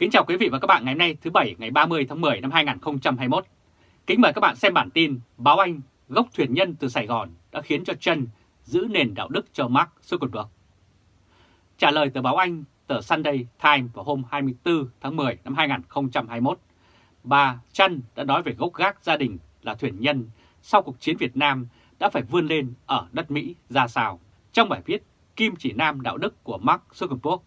Kính chào quý vị và các bạn ngày hôm nay thứ Bảy ngày 30 tháng 10 năm 2021. Kính mời các bạn xem bản tin Báo Anh, gốc thuyền nhân từ Sài Gòn đã khiến cho chân giữ nền đạo đức cho Mark Zuckerberg. Trả lời tờ Báo Anh, tờ Sunday Times vào hôm 24 tháng 10 năm 2021, bà chân đã nói về gốc gác gia đình là thuyền nhân sau cuộc chiến Việt Nam đã phải vươn lên ở đất Mỹ ra sao. Trong bài viết Kim chỉ nam đạo đức của Mark Zuckerberg,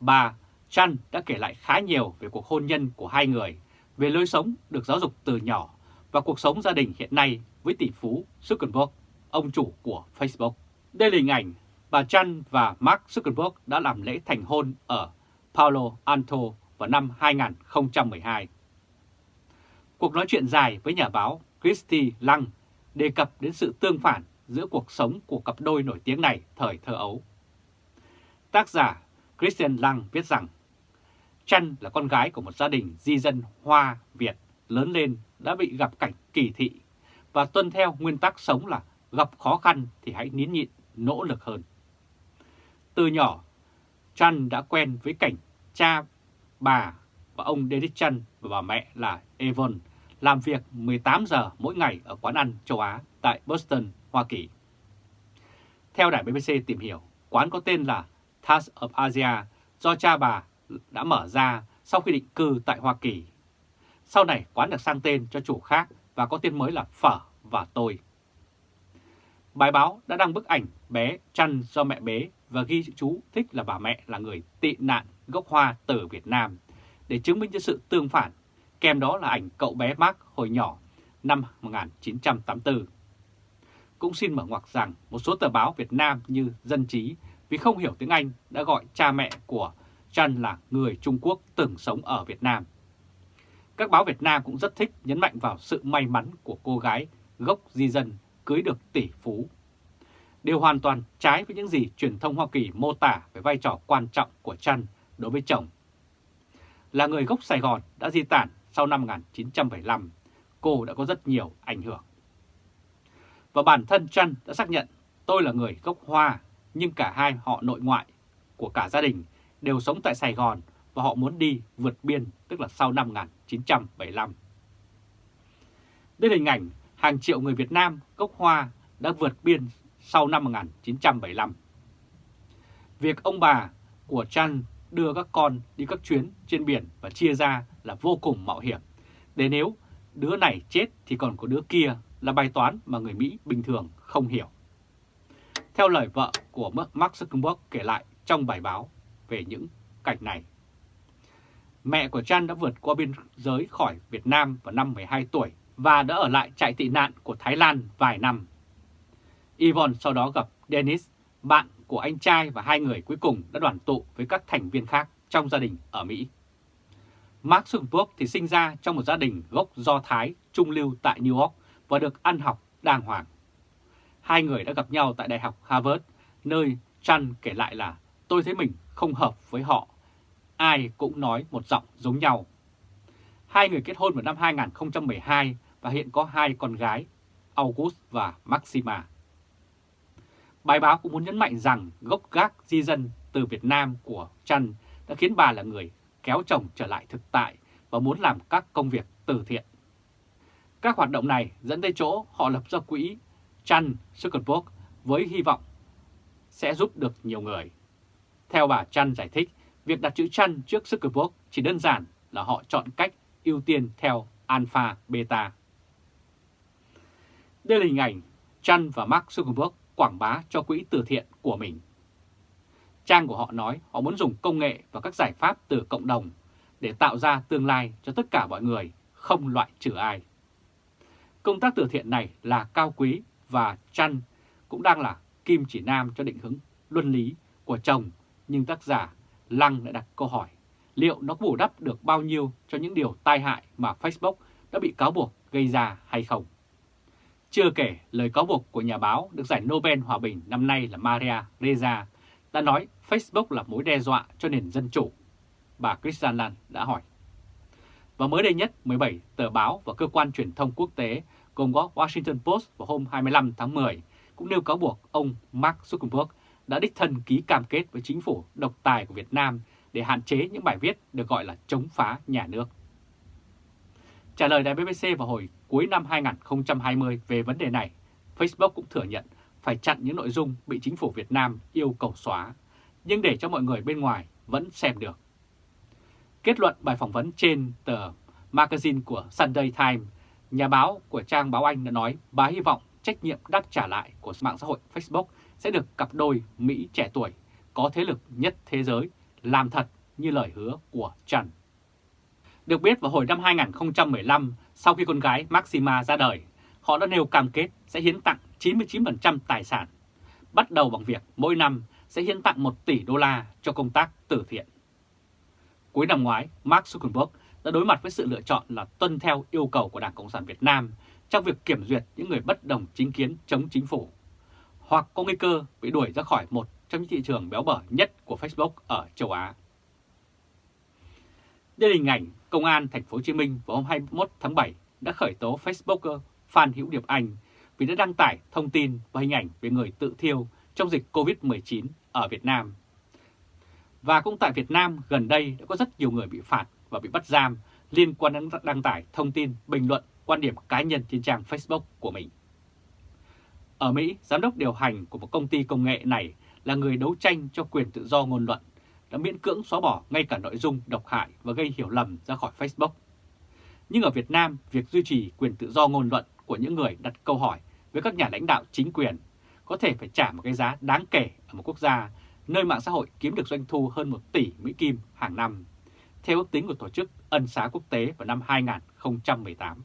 bà Chan đã kể lại khá nhiều về cuộc hôn nhân của hai người, về lối sống được giáo dục từ nhỏ và cuộc sống gia đình hiện nay với tỷ phú Zuckerberg, ông chủ của Facebook. Đây là hình ảnh bà Chan và Mark Zuckerberg đã làm lễ thành hôn ở Palo Alto vào năm 2012. Cuộc nói chuyện dài với nhà báo Christy Lang đề cập đến sự tương phản giữa cuộc sống của cặp đôi nổi tiếng này thời thơ ấu. Tác giả Christian Lang viết rằng Trăn là con gái của một gia đình di dân Hoa Việt lớn lên đã bị gặp cảnh kỳ thị và tuân theo nguyên tắc sống là gặp khó khăn thì hãy nín nhịn, nỗ lực hơn. Từ nhỏ, Trăn đã quen với cảnh cha, bà và ông David Trăn và bà mẹ là Evon làm việc 18 giờ mỗi ngày ở quán ăn châu Á tại Boston, Hoa Kỳ. Theo đài BBC tìm hiểu, quán có tên là Task of Asia do cha bà đã mở ra sau khi định cư tại Hoa Kỳ. Sau này quán được sang tên cho chủ khác và có tên mới là Phở và Tôi. Bài báo đã đăng bức ảnh bé chăn do mẹ bế và ghi chú thích là bà mẹ là người tị nạn gốc Hoa từ Việt Nam để chứng minh cho sự tương phản. Kèm đó là ảnh cậu bé Mark hồi nhỏ năm 1984. Cũng xin mở ngoặc rằng một số tờ báo Việt Nam như Dân Trí, vì không hiểu tiếng Anh, đã gọi cha mẹ của Chan là người Trung Quốc từng sống ở Việt Nam. Các báo Việt Nam cũng rất thích nhấn mạnh vào sự may mắn của cô gái gốc di dân cưới được tỷ phú. Điều hoàn toàn trái với những gì truyền thông Hoa Kỳ mô tả về vai trò quan trọng của Chan đối với chồng. Là người gốc Sài Gòn đã di tản sau năm 1975, cô đã có rất nhiều ảnh hưởng. Và bản thân Chan đã xác nhận tôi là người gốc Hoa, nhưng cả hai họ nội ngoại của cả gia đình đều sống tại Sài Gòn và họ muốn đi vượt biên, tức là sau năm 1975. Đây là hình ảnh hàng triệu người Việt Nam gốc Hoa đã vượt biên sau năm 1975. Việc ông bà của Chan đưa các con đi các chuyến trên biển và chia ra là vô cùng mạo hiểm. Để nếu đứa này chết thì còn có đứa kia là bài toán mà người Mỹ bình thường không hiểu. Theo lời vợ của Mark Zuckerberg kể lại trong bài báo về những cảnh này. Mẹ của Chan đã vượt qua biên giới khỏi Việt Nam vào năm 12 tuổi và đã ở lại trại tị nạn của Thái Lan vài năm. Yvonne sau đó gặp Dennis, bạn của anh trai và hai người cuối cùng đã đoàn tụ với các thành viên khác trong gia đình ở Mỹ. Mark Zuckerberg thì sinh ra trong một gia đình gốc Do Thái trung lưu tại New York và được ăn học đàng hoàng. Hai người đã gặp nhau tại Đại học Harvard, nơi Chan kể lại là tôi thấy mình không hợp với họ. Ai cũng nói một giọng giống nhau. Hai người kết hôn vào năm 2012 và hiện có hai con gái, August và Maxima. Bài báo cũng muốn nhấn mạnh rằng gốc gác di dân từ Việt Nam của Trần đã khiến bà là người kéo chồng trở lại thực tại và muốn làm các công việc từ thiện. Các hoạt động này dẫn tới chỗ họ lập ra quỹ Chan Zuckerberg với hy vọng sẽ giúp được nhiều người. Theo bà Chan giải thích, việc đặt chữ Chan trước Zuckerberg chỉ đơn giản là họ chọn cách ưu tiên theo alpha beta. Đây là hình ảnh Chan và Mark Zuckerberg quảng bá cho quỹ từ thiện của mình. Trang của họ nói họ muốn dùng công nghệ và các giải pháp từ cộng đồng để tạo ra tương lai cho tất cả mọi người, không loại trừ ai. Công tác từ thiện này là cao quý và Chan cũng đang là kim chỉ nam cho định hướng luân lý của chồng, nhưng tác giả Lăng đã đặt câu hỏi liệu nó bù đắp được bao nhiêu cho những điều tai hại mà Facebook đã bị cáo buộc gây ra hay không. Chưa kể lời cáo buộc của nhà báo được giải Nobel Hòa Bình năm nay là Maria Reza đã nói Facebook là mối đe dọa cho nền dân chủ. Bà Christian Lan đã hỏi. Và mới đây nhất, 17 tờ báo và cơ quan truyền thông quốc tế gồm có Washington Post vào hôm 25 tháng 10 cũng nêu cáo buộc ông Mark Zuckerberg đã đích thân ký cam kết với chính phủ độc tài của Việt Nam để hạn chế những bài viết được gọi là chống phá nhà nước. Trả lời đài BBC vào hồi cuối năm 2020 về vấn đề này, Facebook cũng thừa nhận phải chặn những nội dung bị chính phủ Việt Nam yêu cầu xóa, nhưng để cho mọi người bên ngoài vẫn xem được. Kết luận bài phỏng vấn trên tờ magazine của Sunday Times, nhà báo của trang báo Anh đã nói bà hy vọng trách nhiệm đáp trả lại của mạng xã hội Facebook sẽ được cặp đôi Mỹ trẻ tuổi có thế lực nhất thế giới làm thật như lời hứa của Trần. Được biết vào hồi năm 2015, sau khi con gái Maxima ra đời, họ đã nêu cam kết sẽ hiến tặng 99% tài sản, bắt đầu bằng việc mỗi năm sẽ hiến tặng 1 tỷ đô la cho công tác từ thiện. Cuối năm ngoái, Mark Zuckerberg đã đối mặt với sự lựa chọn là tuân theo yêu cầu của Đảng Cộng sản Việt Nam trong việc kiểm duyệt những người bất đồng chính kiến chống chính phủ, hoặc có nguy cơ bị đuổi ra khỏi một trong những thị trường béo bở nhất của Facebook ở châu Á. Đây là hình ảnh Công an Thành phố Hồ Chí Minh vào hôm 21 tháng 7 đã khởi tố Facebooker Phan Hữu Điệp Anh vì đã đăng tải thông tin và hình ảnh về người tự thiêu trong dịch COVID-19 ở Việt Nam. Và cũng tại Việt Nam gần đây đã có rất nhiều người bị phạt và bị bắt giam liên quan đến đăng tải thông tin, bình luận, quan điểm cá nhân trên trang Facebook của mình. Ở Mỹ, giám đốc điều hành của một công ty công nghệ này là người đấu tranh cho quyền tự do ngôn luận, đã miễn cưỡng xóa bỏ ngay cả nội dung độc hại và gây hiểu lầm ra khỏi Facebook. Nhưng ở Việt Nam, việc duy trì quyền tự do ngôn luận của những người đặt câu hỏi với các nhà lãnh đạo chính quyền có thể phải trả một cái giá đáng kể ở một quốc gia nơi mạng xã hội kiếm được doanh thu hơn 1 tỷ Mỹ Kim hàng năm, theo ước tính của Tổ chức Ân xá Quốc tế vào năm 2018.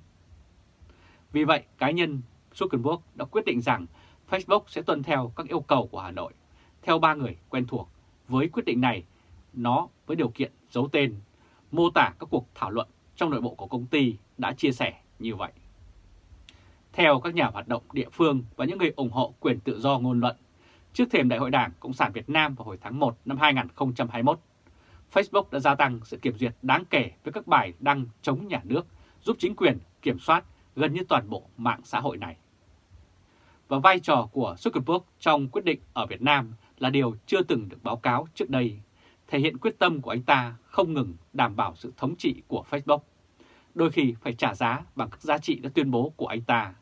Vì vậy, cá nhân Zuckerberg đã quyết định rằng Facebook sẽ tuân theo các yêu cầu của Hà Nội, theo ba người quen thuộc. Với quyết định này, nó với điều kiện giấu tên, mô tả các cuộc thảo luận trong nội bộ của công ty đã chia sẻ như vậy. Theo các nhà hoạt động địa phương và những người ủng hộ quyền tự do ngôn luận, trước thềm Đại hội Đảng Cộng sản Việt Nam vào hồi tháng 1 năm 2021, Facebook đã gia tăng sự kiểm duyệt đáng kể với các bài đăng chống nhà nước, giúp chính quyền kiểm soát gần như toàn bộ mạng xã hội này. Và vai trò của Zuckerberg trong quyết định ở Việt Nam là điều chưa từng được báo cáo trước đây, thể hiện quyết tâm của anh ta không ngừng đảm bảo sự thống trị của Facebook, đôi khi phải trả giá bằng các giá trị đã tuyên bố của anh ta,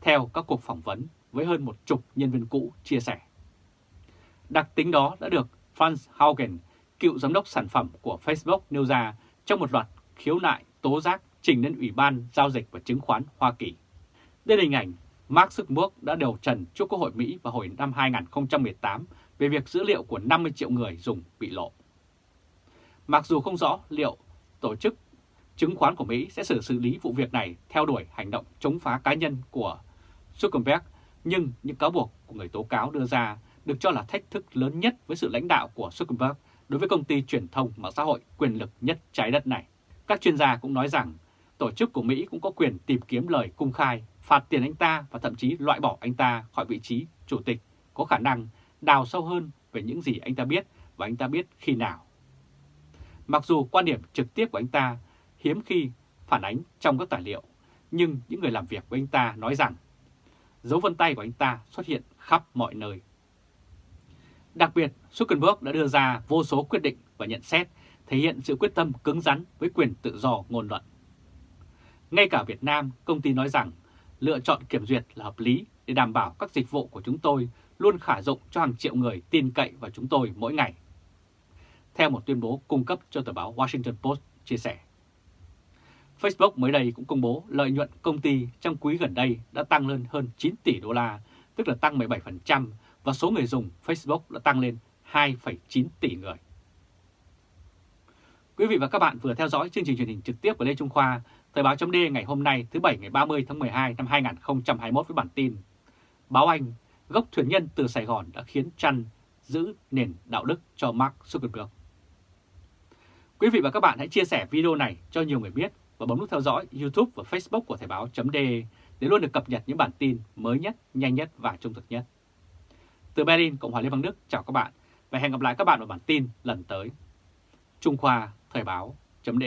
theo các cuộc phỏng vấn với hơn một chục nhân viên cũ chia sẻ. Đặc tính đó đã được Franz Haugen, cựu giám đốc sản phẩm của Facebook nêu ra trong một loạt khiếu nại tố giác trình lên Ủy ban Giao dịch và Chứng khoán Hoa Kỳ. Đây là hình ảnh Mark Zuckerberg đã điều trần trước Quốc hội Mỹ vào hồi năm 2018 về việc dữ liệu của 50 triệu người dùng bị lộ. Mặc dù không rõ liệu tổ chức chứng khoán của Mỹ sẽ xử xử lý vụ việc này theo đuổi hành động chống phá cá nhân của Zuckerberg, nhưng những cáo buộc của người tố cáo đưa ra được cho là thách thức lớn nhất với sự lãnh đạo của Zuckerberg đối với công ty truyền thông mạng xã hội quyền lực nhất trái đất này. Các chuyên gia cũng nói rằng tổ chức của Mỹ cũng có quyền tìm kiếm lời cung khai, phạt tiền anh ta và thậm chí loại bỏ anh ta khỏi vị trí chủ tịch, có khả năng đào sâu hơn về những gì anh ta biết và anh ta biết khi nào. Mặc dù quan điểm trực tiếp của anh ta hiếm khi phản ánh trong các tài liệu, nhưng những người làm việc với anh ta nói rằng dấu vân tay của anh ta xuất hiện khắp mọi nơi. Đặc biệt, Zuckerberg đã đưa ra vô số quyết định và nhận xét thể hiện sự quyết tâm cứng rắn với quyền tự do ngôn luận. Ngay cả Việt Nam, công ty nói rằng lựa chọn kiểm duyệt là hợp lý để đảm bảo các dịch vụ của chúng tôi luôn khả dụng cho hàng triệu người tin cậy vào chúng tôi mỗi ngày. Theo một tuyên bố cung cấp cho tờ báo Washington Post chia sẻ. Facebook mới đây cũng công bố lợi nhuận công ty trong quý gần đây đã tăng lên hơn 9 tỷ đô la, tức là tăng 17% và số người dùng Facebook đã tăng lên 2,9 tỷ người. Quý vị và các bạn vừa theo dõi chương trình truyền hình trực tiếp của Lê Trung Khoa, Thời báo chấm ngày hôm nay thứ Bảy ngày 30 tháng 12 năm 2021 với bản tin Báo Anh, gốc thuyền nhân từ Sài Gòn đã khiến chăn giữ nền đạo đức cho Mark Zuckerberg. Quý vị và các bạn hãy chia sẻ video này cho nhiều người biết và bấm nút theo dõi YouTube và Facebook của Thời báo .d để luôn được cập nhật những bản tin mới nhất, nhanh nhất và trung thực nhất. Từ Berlin, Cộng hòa Liên bang Đức, chào các bạn và hẹn gặp lại các bạn ở bản tin lần tới. Trung Khoa Thời báo chấm